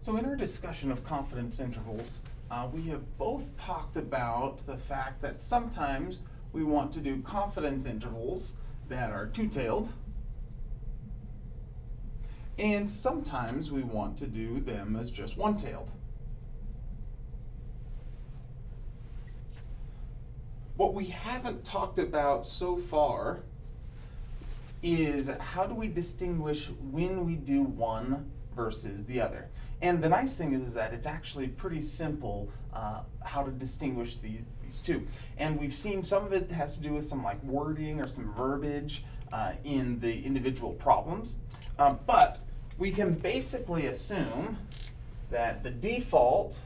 So in our discussion of confidence intervals, uh, we have both talked about the fact that sometimes we want to do confidence intervals that are two-tailed, and sometimes we want to do them as just one-tailed. What we haven't talked about so far is how do we distinguish when we do one versus the other. And the nice thing is, is that it's actually pretty simple uh, how to distinguish these, these two. And we've seen some of it has to do with some like wording or some verbiage uh, in the individual problems. Uh, but we can basically assume that the default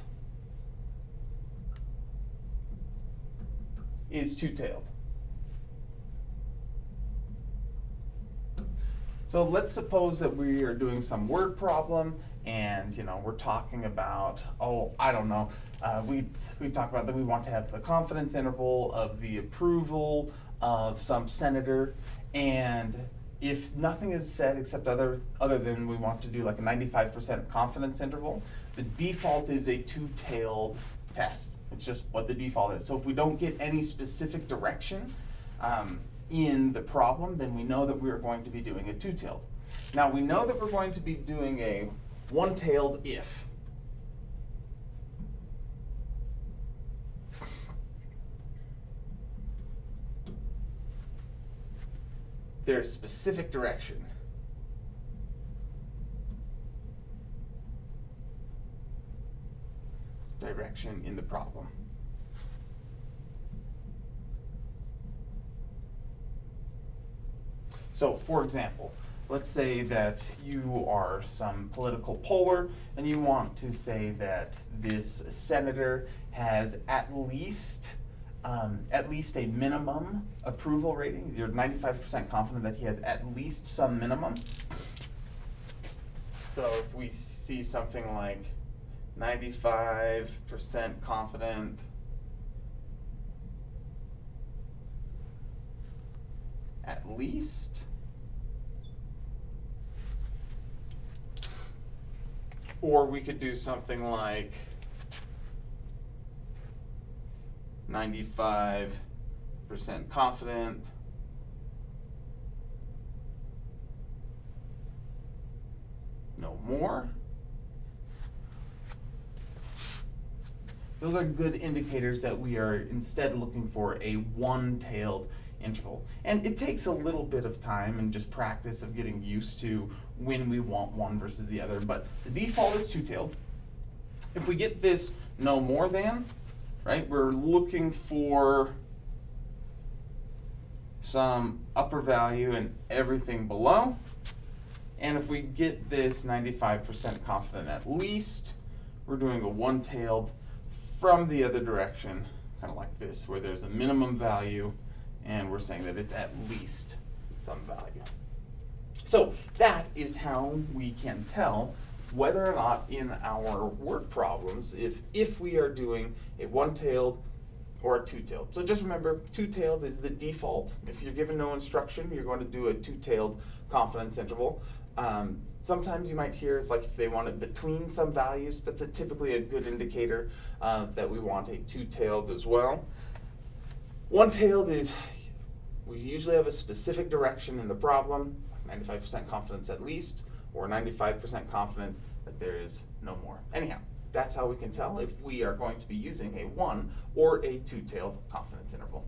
is two-tailed. So let's suppose that we are doing some word problem and you know we're talking about oh I don't know uh, we we talk about that we want to have the confidence interval of the approval of some senator. And if nothing is said except other other than we want to do like a 95% confidence interval the default is a two-tailed test. It's just what the default is. So if we don't get any specific direction um, in the problem, then we know that we are going to be doing a two-tailed. Now we know that we're going to be doing a one-tailed if. There's specific direction. Direction in the problem. So for example, let's say that you are some political poller and you want to say that this senator has at least um, at least a minimum approval rating. You're 95% confident that he has at least some minimum. So if we see something like 95% confident at least. Or we could do something like 95% confident. No more. Those are good indicators that we are instead looking for a one-tailed interval. And it takes a little bit of time and just practice of getting used to when we want one versus the other, but the default is two-tailed. If we get this no more than, right, we're looking for some upper value and everything below. And if we get this 95% confident at least, we're doing a one-tailed from the other direction, kind of like this, where there's a minimum value and we're saying that it's at least some value. So that is how we can tell whether or not in our word problems, if, if we are doing a one-tailed or a two-tailed. So just remember, two-tailed is the default. If you're given no instruction, you're going to do a two-tailed confidence interval. Um, sometimes you might hear like if they want it between some values, that's a typically a good indicator uh, that we want a two-tailed as well. One-tailed is we usually have a specific direction in the problem, 95% confidence at least, or 95% confident that there is no more. Anyhow, that's how we can tell if we are going to be using a one or a two-tailed confidence interval.